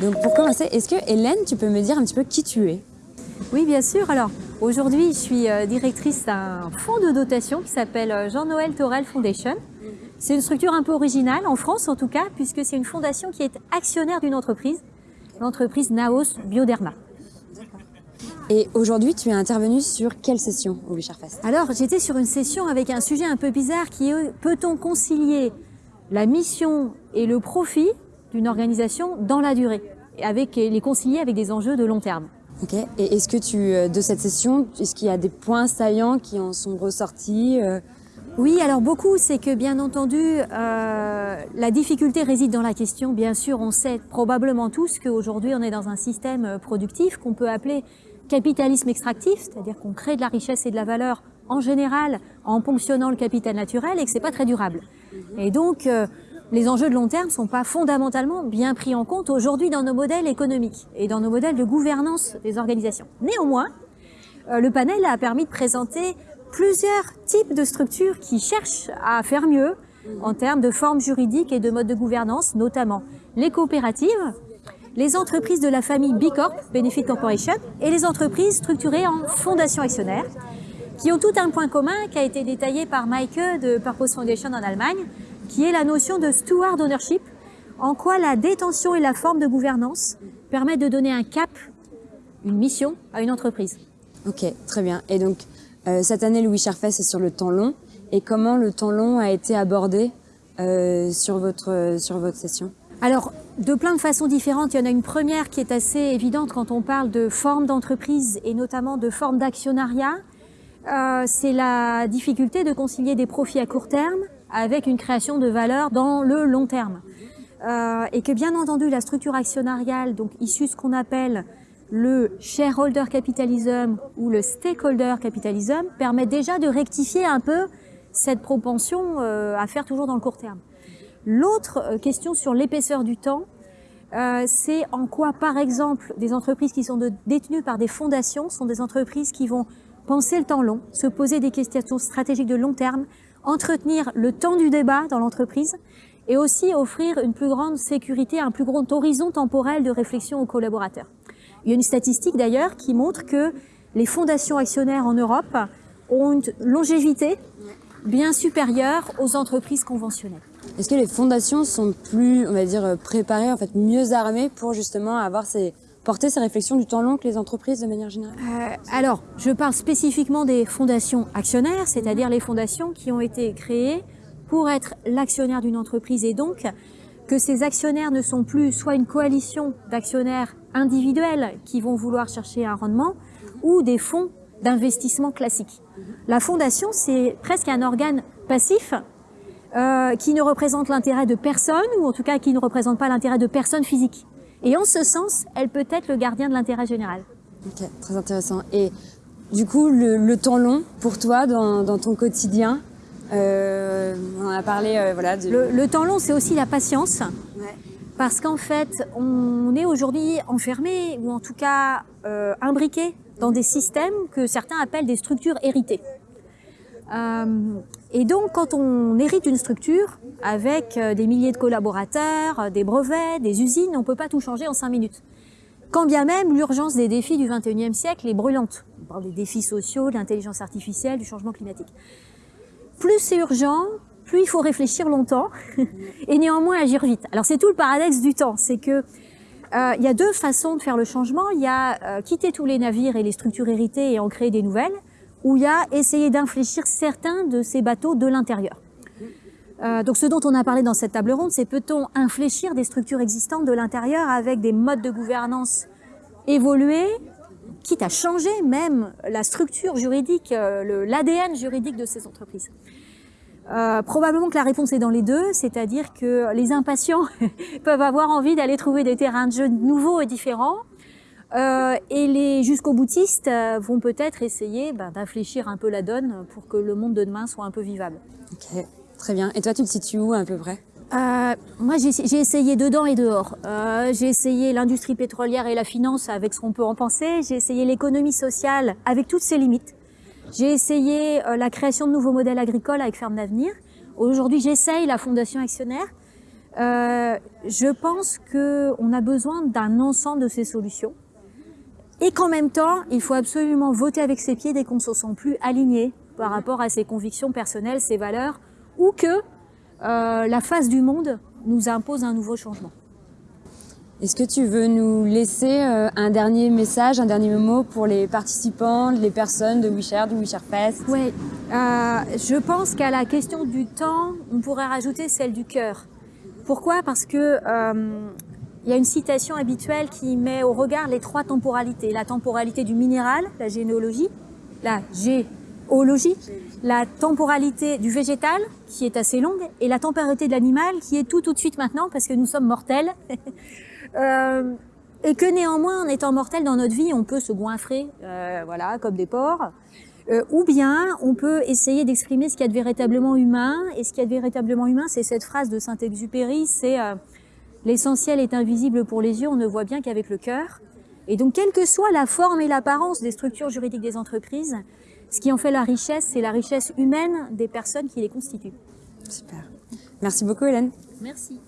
Donc pour commencer, est-ce que Hélène, tu peux me dire un petit peu qui tu es? Oui, bien sûr. Alors aujourd'hui, je suis euh, directrice d'un fonds de dotation qui s'appelle euh, Jean-Noël Torel Foundation. C'est une structure un peu originale, en France en tout cas, puisque c'est une fondation qui est actionnaire d'une entreprise, l'entreprise Naos Bioderma. Et aujourd'hui, tu es intervenue sur quelle session au Fest? Alors, j'étais sur une session avec un sujet un peu bizarre qui est peut-on concilier la mission et le profit d'une organisation dans la durée, et avec les concilier avec des enjeux de long terme? Ok. Et est-ce que tu, euh, de cette session, est-ce qu'il y a des points saillants qui en sont ressortis euh? Oui, alors beaucoup, c'est que bien entendu, euh, la difficulté réside dans la question. Bien sûr, on sait probablement tous qu'aujourd'hui, on est dans un système productif qu'on peut appeler capitalisme extractif, c'est-à-dire qu'on crée de la richesse et de la valeur en général en ponctionnant le capital naturel et que c'est pas très durable. Et donc, les enjeux de long terme ne sont pas fondamentalement bien pris en compte aujourd'hui dans nos modèles économiques et dans nos modèles de gouvernance des organisations. Néanmoins, euh, le panel a permis de présenter plusieurs types de structures qui cherchent à faire mieux en termes de formes juridiques et de modes de gouvernance, notamment les coopératives, les entreprises de la famille B Corp, Benefit Corporation, et les entreprises structurées en fondation actionnaire, qui ont tout un point commun qui a été détaillé par Maike de Purpose Foundation en Allemagne, qui est la notion de steward ownership, en quoi la détention et la forme de gouvernance permettent de donner un cap, une mission à une entreprise. Ok, très bien. Et donc, euh, cette année, Louis Charfès est sur le temps long. Et comment le temps long a été abordé euh, sur, sur votre session? Alors, de plein de façons différentes. Il y en a une première qui est assez évidente quand on parle de forme d'entreprise et notamment de forme d'actionnariat. Euh, c'est la difficulté de concilier des profits à court terme avec une création de valeur dans le long terme. Euh, et que bien entendu, la structure actionnariale, donc issue de ce qu'on appelle le shareholder capitalism ou le stakeholder capitalism, permet déjà de rectifier un peu cette propension euh, à faire toujours dans le court terme. L'autre euh, question sur l'épaisseur du temps, euh, c'est en quoi, par exemple, des entreprises qui sont détenues par des fondations sont des entreprises qui vont penser le temps long, se poser des questions stratégiques de long terme, entretenir le temps du débat dans l'entreprise et aussi offrir une plus grande sécurité, un plus grand horizon temporel de réflexion aux collaborateurs. Il y a une statistique d'ailleurs qui montre que les fondations actionnaires en Europe ont une longévité bien supérieure aux entreprises conventionnelles. Est-ce que les fondations sont plus, on va dire, préparées, en fait, mieux armées pour justement avoir ces, porter ces réflexions du temps long que les entreprises de manière générale? Euh, Alors, je parle spécifiquement des fondations actionnaires, c'est-à-dire les fondations qui ont été créées pour être l'actionnaire d'une entreprise et donc que ces actionnaires ne sont plus soit une coalition d'actionnaires individuels qui vont vouloir chercher un rendement ou des fonds d'investissement classiques. La fondation, c'est presque un organe passif euh, qui ne représente l'intérêt de personne ou en tout cas qui ne représente pas l'intérêt de personnes physiques. Et en ce sens, elle peut être le gardien de l'intérêt général. Ok, très intéressant. Et du coup, le, temps long pour toi dans, ton quotidien, euh, on a parlé, euh, voilà. Le, temps long, c'est aussi la patience. Parce qu'en fait, on est aujourd'hui enfermé, ou en tout cas euh, imbriqué dans des systèmes que certains appellent des structures héritées. Euh, et donc, quand on hérite une structure avec euh, des milliers de collaborateurs, euh, des brevets, des usines, on ne peut pas tout changer en cinq minutes. Quand bien même l'urgence des défis du 21e siècle est brûlante. On parle des défis sociaux, de l'intelligence artificielle, du changement climatique. Plus c'est urgent, plus il faut réfléchir longtemps et néanmoins agir vite. Alors c'est tout le paradoxe du temps, c'est que il y a deux façons de faire le changement. Il y a quitter tous les navires et les structures héritées et en créer des nouvelles, où il y a essayé d'infléchir certains de ces bateaux de l'intérieur. Euh, donc ce dont on a parlé dans cette table ronde, c'est peut-on infléchir des structures existantes de l'intérieur avec des modes de gouvernance évolués, quitte à changer même la structure juridique, euh, l'ADN juridique de ces entreprises? Euh, probablement que la réponse est dans les deux, c'est-à-dire que les impatients peuvent avoir envie d'aller trouver des terrains de jeu nouveaux et différents, et les jusqu'au boutistes euh, vont peut-être essayer ben, d'infléchir un peu la donne pour que le monde de demain soit un peu vivable. Ok, très bien. Et toi, tu te situes où à peu près? Euh, moi, j'ai essayé dedans et dehors. Euh, j'ai essayé l'industrie pétrolière et la finance avec ce qu'on peut en penser. J'ai essayé l'économie sociale avec toutes ses limites. J'ai essayé euh, la création de nouveaux modèles agricoles avec Ferme d'Avenir. Aujourd'hui, j'essaye la Fondation Actionnaire. Euh, je pense qu'on a besoin d'un ensemble de ces solutions et qu'en même temps, il faut absolument voter avec ses pieds dès qu'on ne se sent plus aligné par rapport à ses convictions personnelles, ses valeurs, ou que euh, la face du monde nous impose un nouveau changement. Est-ce que tu veux nous laisser euh, un dernier message, un dernier mot pour les participants, les personnes de WeShare, du WeShare Fest Oui, euh, je pense qu'à la question du temps, on pourrait rajouter celle du cœur. Pourquoi? Parce que euh, il y a une citation habituelle qui met au regard les trois temporalités. La temporalité du minéral, la généalogie, la géologie, la temporalité du végétal, qui est assez longue, et la temporalité de l'animal, qui est tout tout de suite maintenant, parce que nous sommes mortels. Euh, et que néanmoins, en étant mortel dans notre vie, on peut se goinfrer, euh, voilà, comme des porcs. Euh, ou bien, on peut essayer d'exprimer ce qu'il y a de véritablement humain. Et ce qu'il y a de véritablement humain, c'est cette phrase de Saint-Exupéry, c'est l'essentiel est invisible pour les yeux, on ne voit bien qu'avec le cœur. Et donc, quelle que soit la forme et l'apparence des structures juridiques des entreprises, ce qui en fait la richesse, c'est la richesse humaine des personnes qui les constituent. Super. Merci beaucoup, Hélène. Merci.